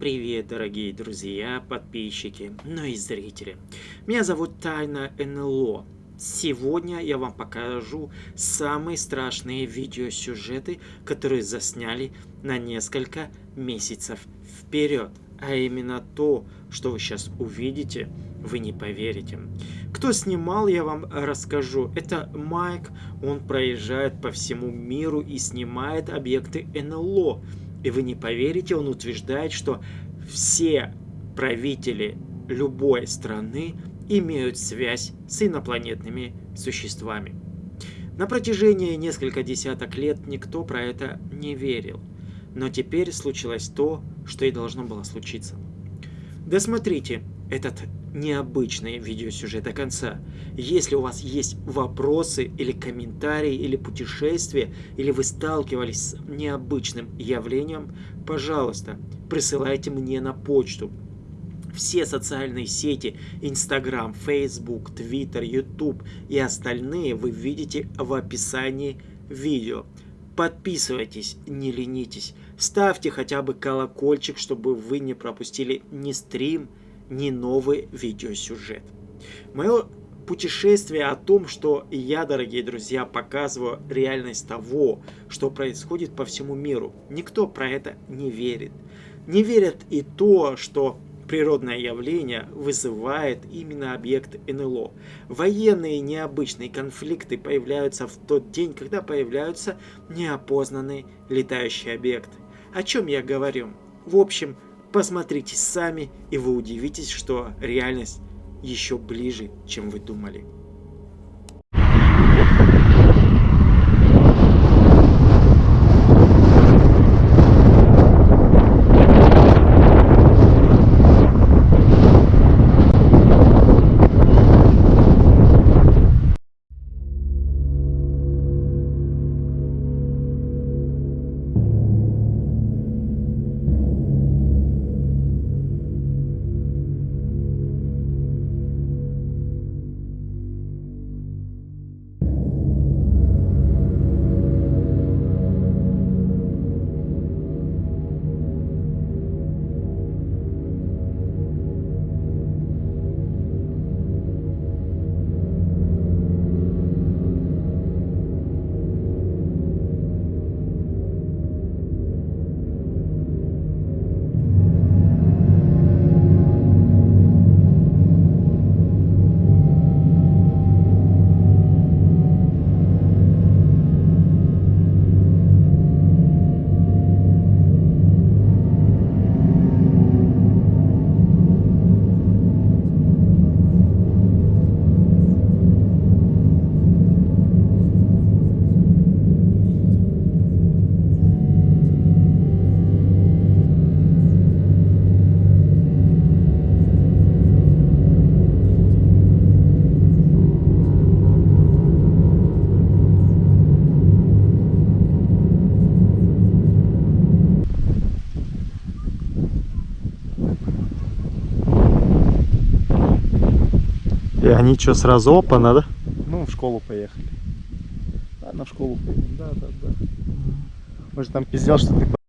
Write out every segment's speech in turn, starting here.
привет, дорогие друзья, подписчики, ну и зрители. Меня зовут Тайна НЛО. Сегодня я вам покажу самые страшные видеосюжеты, которые засняли на несколько месяцев вперед. А именно то, что вы сейчас увидите, вы не поверите. Кто снимал, я вам расскажу. Это Майк, он проезжает по всему миру и снимает объекты НЛО. И вы не поверите, он утверждает, что все правители любой страны имеют связь с инопланетными существами. На протяжении нескольких десяток лет никто про это не верил. Но теперь случилось то, что и должно было случиться. Досмотрите этот необычный видеосюжет до конца. Если у вас есть вопросы или комментарии, или путешествия, или вы сталкивались с необычным явлением, пожалуйста, присылайте мне на почту. Все социальные сети, Instagram, Facebook, Twitter, YouTube и остальные вы видите в описании видео. Подписывайтесь, не ленитесь, ставьте хотя бы колокольчик, чтобы вы не пропустили ни стрим, не новый видеосюжет. Мое путешествие о том, что я, дорогие друзья, показываю реальность того, что происходит по всему миру. Никто про это не верит. Не верят и то, что природное явление вызывает именно объект НЛО. Военные необычные конфликты появляются в тот день, когда появляются неопознанные летающие объекты. О чем я говорю? В общем, Посмотрите сами, и вы удивитесь, что реальность еще ближе, чем вы думали. И они что, сразу опа, да? Ну, в школу поехали. Ладно, в школу поедем. Да, да, да. Может, там пиздел, что ты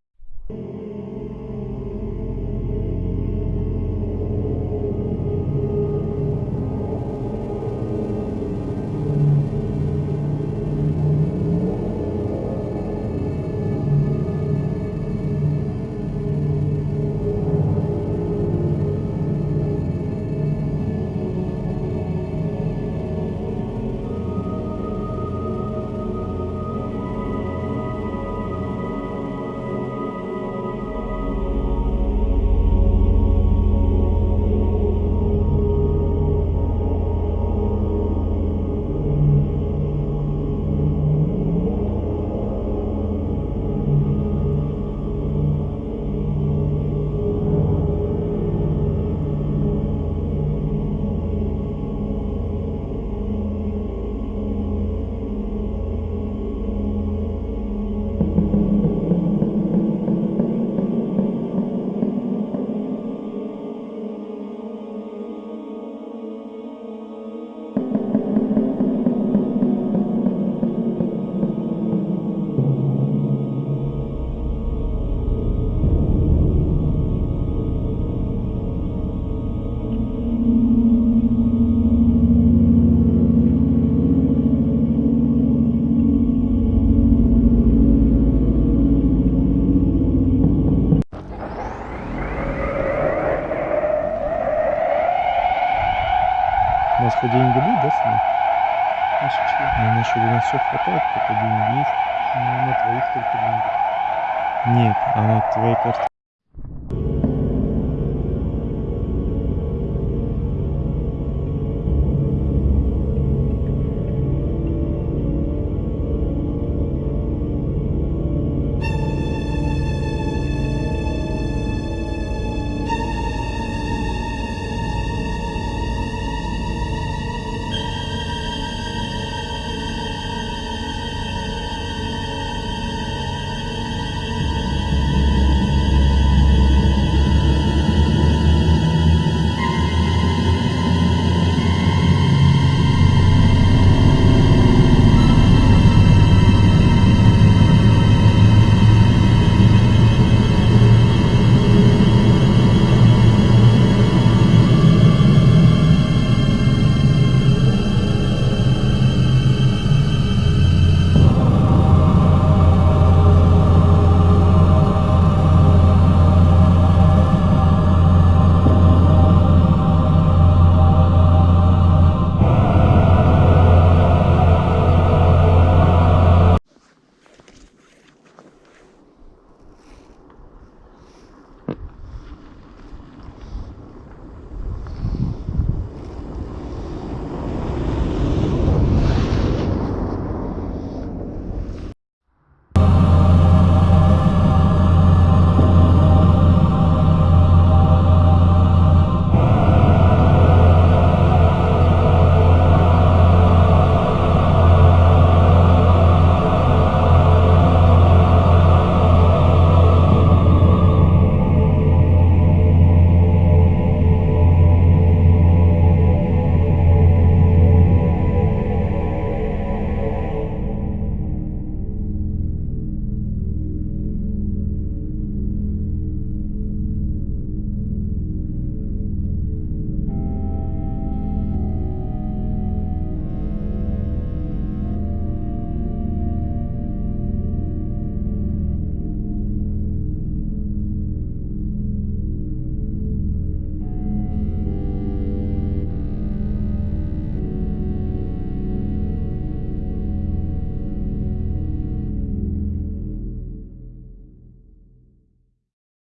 думаешь, что на все хватает, пока деньги есть? Ну, на твоих только деньги. Нет, а на твоей карте